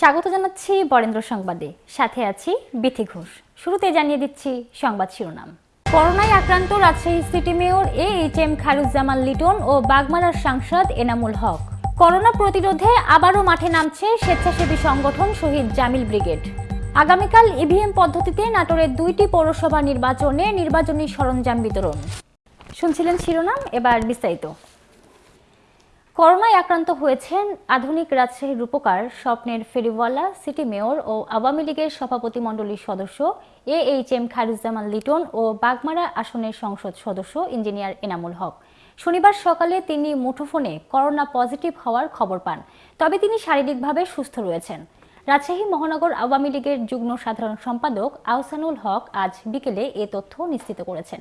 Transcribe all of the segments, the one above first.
স্বাগত জানাচ্ছি বরেন্দ্র সংবাদে। সাথে আছি বিথি ঘোষ। শুরুতে জানিয়ে দিচ্ছি সংবাদ শিরোনাম। করোনায় আক্রান্ত Rajshahi city mayor A H M Khairuzzaman Liton ও বাগমারার সাংসদ এনামুল হক। করোনা প্রতিরোধে আবারও মাঠে নামছে স্বেচ্ছাসেবী সংগঠন শহীদ জামিল ব্রিগেড। আগামীকাল ইভিএম পদ্ধতিতে নাটোরের দুইটি পৌরসভা নির্বাচনে নির্বাচনী সরঞ্জাম বিতরণ। শুনছিলেন শিরোনাম, এবার বিস্তারিত। করোনায় আক্রান্ত হয়েছেন আধুনিক রাজশাহীর রূপকার স্বপ্নের ফেরিওয়ালা, সিটি মেয়র ও আওয়ামী লীগের সভাপতি মণ্ডলীর সদস্য A H M Khairuzzaman Liton ও বাগমারা আসনের সংসদ সদস্য ইঞ্জিনিয়ার এনামুল হক। শনিবার সকালে তিনি মুঠোফোনে করোনা পজিটিভ হওয়ার খবর পান। তবে তিনি শারীরিকভাবে সুস্থ রয়েছেন। রাজশাহী মহানগর আওয়ামী লীগের যুগ্ম সাধারণ সম্পাদক আহসানুল হক আজ বিকেলে এ তথ্য নিশ্চিত করেছেন।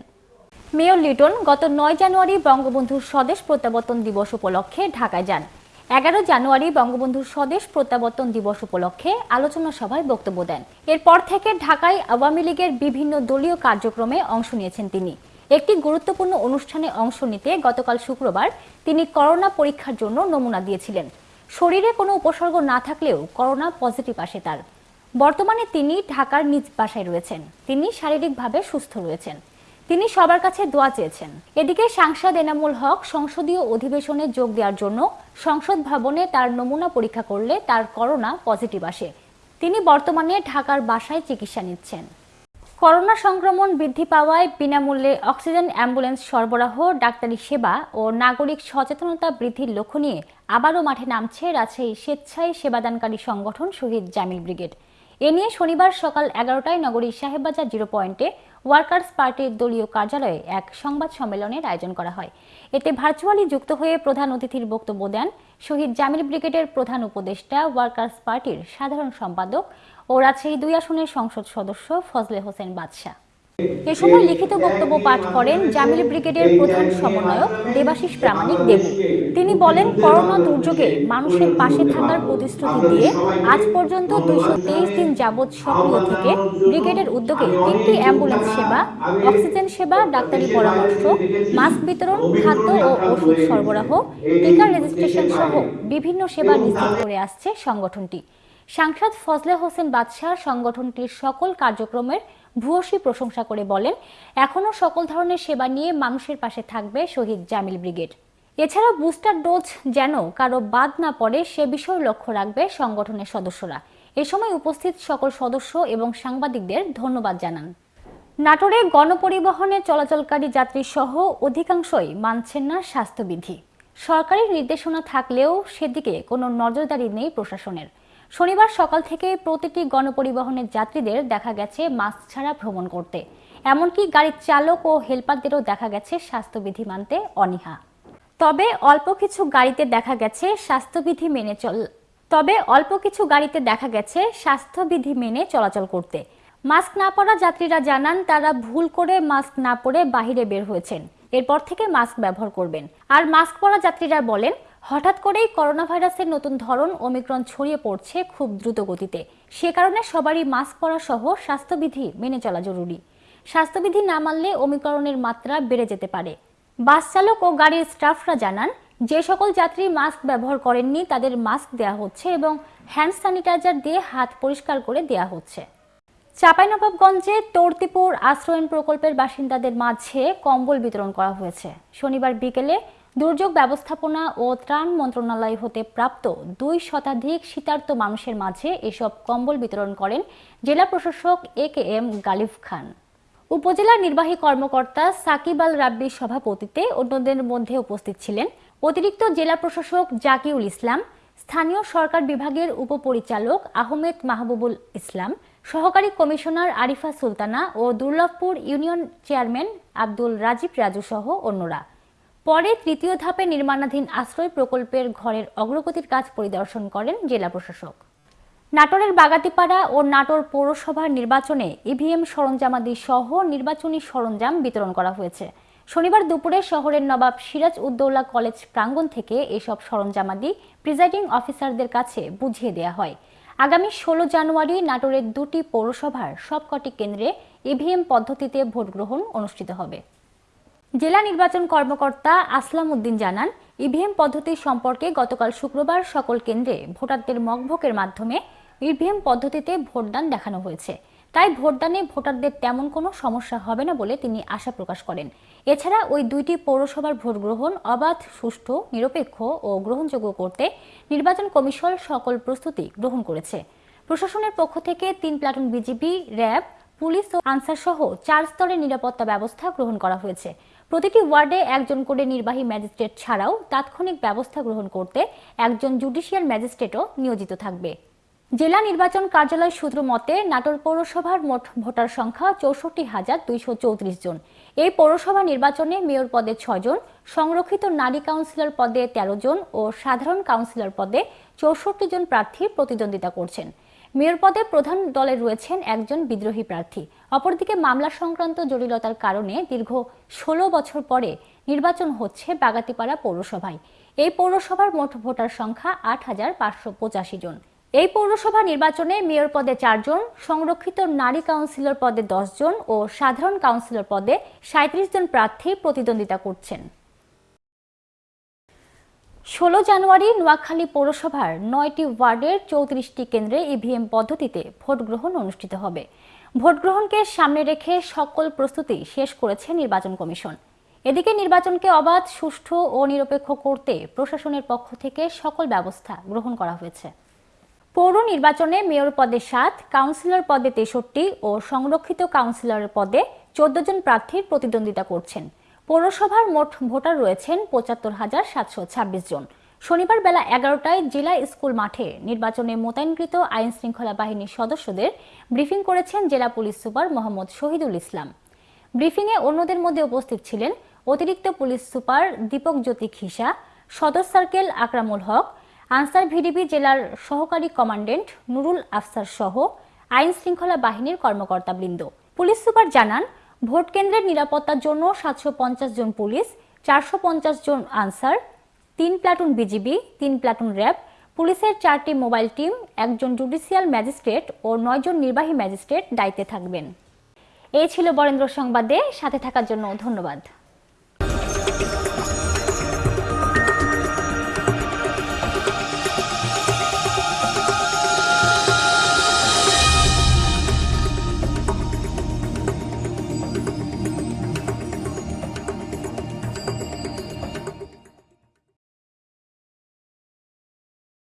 মেয়র লিটন গত নয় জানুয়ারি বঙ্গবন্ধুর স্বদেশ প্রত্যাবর্তন দিবস উপলক্ষে ঢাকায় যান। এগারো জানুয়ারি বঙ্গবন্ধুর স্বদেশ প্রত্যাবর্তন দিবস উপলক্ষে আলোচনা সভায় বক্তব্য দেন। এরপর থেকে ঢাকায় আওয়ামী লীগের বিভিন্ন দলীয় কার্যক্রমে অংশ নিয়েছেন তিনি। একটি গুরুত্বপূর্ণ অনুষ্ঠানে অংশ নিতে গতকাল শুক্রবার তিনি করোনা পরীক্ষার জন্য নমুনা দিয়েছিলেন। শরীরে কোনো উপসর্গ না থাকলেও করোনা পজিটিভ আসে তার। বর্তমানে তিনি ঢাকার নিজ বাসায় রয়েছেন। তিনি শারীরিকভাবে সুস্থ রয়েছেন। তিনি সবার কাছে দোয়া চেয়েছেন। এদিকে সাংসদ এনামুল হক সংসদীয় অধিবেশনে যোগ দেওয়ার জন্য সংসদ ভবনে তার নমুনা পরীক্ষা করলে তার করোনা পজিটিভ আসে। তিনি বর্তমানে ঢাকার বাসায় চিকিৎসা নিচ্ছেন। করোনা সংক্রমণ বৃদ্ধি পাওয়ায় বিনামূল্যে অক্সিজেন, অ্যাম্বুলেন্স সরবরাহ, ডাক্তারি সেবা ও নাগরিক সচেতনতা বৃদ্ধির লক্ষ্য নিয়ে আবারও মাঠে নামছে রাজশাহী স্বেচ্ছায় সেবাদানকারী সংগঠন শহীদ জামিল ব্রিগেড। এ নিয়ে শনিবার সকাল এগারোটায় নগরীর সাহেববাজার জিরো পয়েন্টে ওয়ার্কার্স পার্টির দলীয় কার্যালয়ে এক সংবাদ সম্মেলনের আয়োজন করা হয়। এতে ভার্চুয়ালি যুক্ত হয়ে প্রধান অতিথির বক্তব্য দেন শহীদ জামিল ব্রিগেডের প্রধান উপদেষ্টা, ওয়ার্কার্স পার্টির সাধারণ সম্পাদক ও রাজশাহী দুই আসনের সংসদ সদস্য ফজলে হোসেন বাদশাহ। এ সময় লিখিত বক্তব্য পাঠ করেন জামিল ব্রিগেডের প্রধান সমন্বয়ক দেবাশিস প্রামাণিক তিনি বলেন, করোনা দুর্যোগে মানুষের পাশে থাকার প্রতিশ্রুতি দিয়ে আজ পর্যন্ত দিন যাবৎ সক্রিয় থেকে ব্রিগেডের উদ্যোগে তিনটি অ্যাম্বুলেন্স সেবা, অক্সিজেন সেবা, ডাক্তারি পরামর্শ, মাস্ক বিতরণ, খাদ্য ও ওষুধ সরবরাহ, টিকা রেজিস্ট্রেশন সহ বিভিন্ন সেবা নিশ্চিত করে আসছে সংগঠনটি। সাংসদ ফজলে হোসেন বাদশাহ সংগঠনটির সকল কার্যক্রমের ভূয়সী প্রশংসা করে বলেন এখনও সকল ধরনের সেবা নিয়ে মানুষের পাশে থাকবে শহীদ জামিল ব্রিগেড। এছাড়া বুস্টার ডোজ যেন কারও বাদ না পড়ে সে বিষয়ে লক্ষ্য রাখবে সংগঠনের সদস্যরা। এ সময় উপস্থিত সকল সদস্য এবং সাংবাদিকদের ধন্যবাদ জানান। নাটোরে গণপরিবহনে চলাচলকারী যাত্রী সহ অধিকাংশই মানছেন না স্বাস্থ্যবিধি। সরকারি নির্দেশনা থাকলেও সেদিকে কোনো নজরদারি নেই প্রশাসনের। শনিবার সকাল থেকে প্রতিটি গণপরিবহনের যাত্রীদের দেখা গেছে মাস্ক ছাড়া ভ্রমণ করতে। এমনকি গাড়ির চালক ও হেলপারদেরও দেখা গেছে স্বাস্থ্যবিধি মানতে অনীহা। তবে অল্প কিছু গাড়িতে দেখা গেছে স্বাস্থ্যবিধি মেনে চল, তবে অল্প কিছু গাড়িতে দেখা গেছে স্বাস্থ্যবিধি মেনে চলাচল করতে। মাস্ক না পরা যাত্রীরা জানান তারা ভুল করে মাস্ক না পরে বাহিরে বের হয়েছেন। এরপর থেকে মাস্ক ব্যবহার করবেন। আর মাস্ক পরা যাত্রীরা বলেন হঠাৎ করেই করোনা ভাইরাসের নতুন ধরন ওমিক্রন ছড়িয়ে পড়ছে খুব দ্রুত গতিতে। সে কারণে সবারই মাস্ক পরা সহ স্বাস্থ্যবিধি মেনে চলা জরুরি। স্বাস্থ্যবিধি না মানলে ওমিক্রনের মাত্রা বেড়ে যেতে পারে। বাস চালক ও গাড়ির স্টাফরা জানান, যে সকল যাত্রী মাস্ক ব্যবহার করেননি তাদের মাস্ক দেওয়া হচ্ছে এবং হ্যান্ড স্যানিটাইজার দিয়ে হাত পরিষ্কার করে দেওয়া হচ্ছে। চাঁপাইনবাবগঞ্জে তর্তিপুর আশ্রয়ন প্রকল্পের বাসিন্দাদের মাঝে কম্বল বিতরণ করা হয়েছে। শনিবার বিকেলে দুর্যোগ ব্যবস্থাপনা ও ত্রাণ মন্ত্রণালয় হতে প্রাপ্ত দুই শতাধিক শীতার্ত মানুষের মাঝে এসব কম্বল বিতরণ করেন জেলা প্রশাসক এ কে এম গালিফ খান। উপজেলা নির্বাহী কর্মকর্তা সাকিব আল রাব্বির সভাপতিতে অন্যদের মধ্যে উপস্থিত ছিলেন অতিরিক্ত জেলা প্রশাসক জাকিউল ইসলাম, স্থানীয় সরকার বিভাগের উপপরিচালক আহমেদ মাহবুবুল ইসলাম, সহকারী কমিশনার আরিফা সুলতানা ও দুর্লভপুর ইউনিয়ন চেয়ারম্যান আব্দুল রাজীব রাজু সহ অন্যরা। পরে তৃতীয় ধাপে নির্মাণাধীন আশ্রয় প্রকল্পের ঘরের অগ্রগতির কাজ পরিদর্শন করেন জেলা প্রশাসক। নাটোরের বাগাতিপাড়া ও নাটোর পৌরসভার নির্বাচনে ইভিএম সরঞ্জামাদি সহ নির্বাচনী সরঞ্জাম বিতরণ করা হয়েছে। শনিবার দুপুরে শহরের নবাব সিরাজ উদ্দৌলা কলেজ প্রাঙ্গণ থেকে এসব সরঞ্জামাদি প্রিজাইডিং অফিসারদের কাছে বুঝিয়ে দেওয়া হয়। আগামী ষোলো জানুয়ারি নাটোরের দুটি পৌরসভার সবকটি কেন্দ্রে ইভিএম পদ্ধতিতে ভোট গ্রহণ অনুষ্ঠিত হবে। জেলা নির্বাচন কর্মকর্তা আসলাম উদ্দিন জানান, ইভিএম পদ্ধতি সম্পর্কে গতকাল শুক্রবার সকল কেন্দ্রে ভোটারদের মকভোকের মাধ্যমে ইভিএম পদ্ধতিতে ভোটদান দেখানো হয়েছে। তাই ভোটদানে ভোটারদের তেমন কোনো সমস্যা হবে না বলে তিনি আশা প্রকাশ করেন। এছাড়া ওই দুইটি পৌরসভার ভোট গ্রহণ অবাধ, সুষ্ঠু, নিরপেক্ষ ও গ্রহণযোগ্য করতে নির্বাচন কমিশন সকল প্রস্তুতি গ্রহণ করেছে। প্রশাসনের পক্ষ থেকে তিন প্লাটুন বিজিবি, র্যাব, পুলিশ ও আনসার সহ চার স্তরের নিরাপত্তা ব্যবস্থা গ্রহণ করা হয়েছে। প্রতিটি ওয়ার্ডে একজন করে নির্বাহী ম্যাজিস্ট্রেট ছাড়াও তাৎক্ষণিক ব্যবস্থা গ্রহণ করতে একজন জুডিশিয়াল ম্যাজিস্ট্রেটও নিয়োজিত থাকবে। জেলা নির্বাচন কার্যালয় সূত্র মতে, নাটোর পৌরসভার মোট ভোটার সংখ্যা চৌষট্টি হাজার দুইশো চৌত্রিশ জন। এই পৌরসভা নির্বাচনে মেয়র পদে ছয় জন, সংরক্ষিত নারী কাউন্সিলর পদে তেরো জন ও সাধারণ কাউন্সিলর পদে চৌষট্টি জন প্রার্থী প্রতিদ্বন্দ্বিতা করছেন। মেয়র পদে প্রধান দলে রয়েছেন একজন বিদ্রোহী প্রার্থী। অপরদিকে মামলা সংক্রান্ত জটিলতার কারণে দীর্ঘ ষোলো বছর পরে নির্বাচন হচ্ছে বাগাতিপাড়া পৌরসভায়। এই পৌরসভার মোট ভোটার সংখ্যা আট হাজার পাঁচশো পঁচাশি জন। এই পৌরসভা নির্বাচনে মেয়র পদে চারজন সংরক্ষিত নারী কাউন্সিলর পদে দশ জন ও সাধারণ কাউন্সিলর পদে সাঁত্রিশ জন প্রার্থী প্রতিদ্বন্দ্বিতা করছেন। ষোলো জানুয়ারি নোয়াখালী পৌরসভার নয়টি ওয়ার্ডের চৌত্রিশটি কেন্দ্রে ইভিএম পদ্ধতিতে ভোট গ্রহণ অনুষ্ঠিত হবে। ভোট গ্রহণকে সামনে রেখে সকল প্রস্তুতি শেষ করেছে নির্বাচন কমিশন। এদিকে নির্বাচনকে অবাধ, সুষ্ঠু ও নিরপেক্ষ করতে প্রশাসনের পক্ষ থেকে সকল ব্যবস্থা গ্রহণ করা হয়েছে। পৌর নির্বাচনে মেয়র পদে সাত, কাউন্সিলর পদে তেষট্টি ও সংরক্ষিত কাউন্সিলর পদে চোদ্দ জন প্রার্থীর প্রতিদ্বন্দ্বিতা করছেন। পৌরসভার মোট ভোটার রয়েছেন পঁচাত্তর হাজার সাতশো ছাব্বিশ জন। শনিবার বেলা এগারোটায় জেলা স্কুল মাঠে নির্বাচনে মোতায়েনকৃত আইন শৃঙ্খলা বাহিনীর সদস্যদের ব্রিফিং করেছেন জেলা পুলিশ সুপার মোহাম্মদ শহীদুল ইসলাম। ব্রিফিংয়ে অন্যদের মধ্যে উপস্থিত ছিলেন অতিরিক্ত পুলিশ সুপার দীপক জ্যোতি খিসা সদর সার্কেল আকরামুল হক, আনসার ভিডিপি জেলার সহকারী কমান্ডেন্ট নুরুল আফসার সহ আইন শৃঙ্খলা বাহিনীর কর্মকর্তাবৃন্দ। পুলিশ সুপার জানান ভোট কেন্দ্রের নিরাপত্তার জন্য সাতশো পঞ্চাশ জন পুলিশ, চারশো পঞ্চাশ জন আনসার, তিন প্লাটুন বিজিবি, তিন প্লাটুন র্যাব, পুলিশের চারটি মোবাইল টিম, একজন জুডিশিয়াল ম্যাজিস্ট্রেট ও নয়জন নির্বাহী ম্যাজিস্ট্রেট দায়িত্বে থাকবেন। এই ছিল বরেন্দ্র সংবাদে, সাথে থাকার জন্য ধন্যবাদ।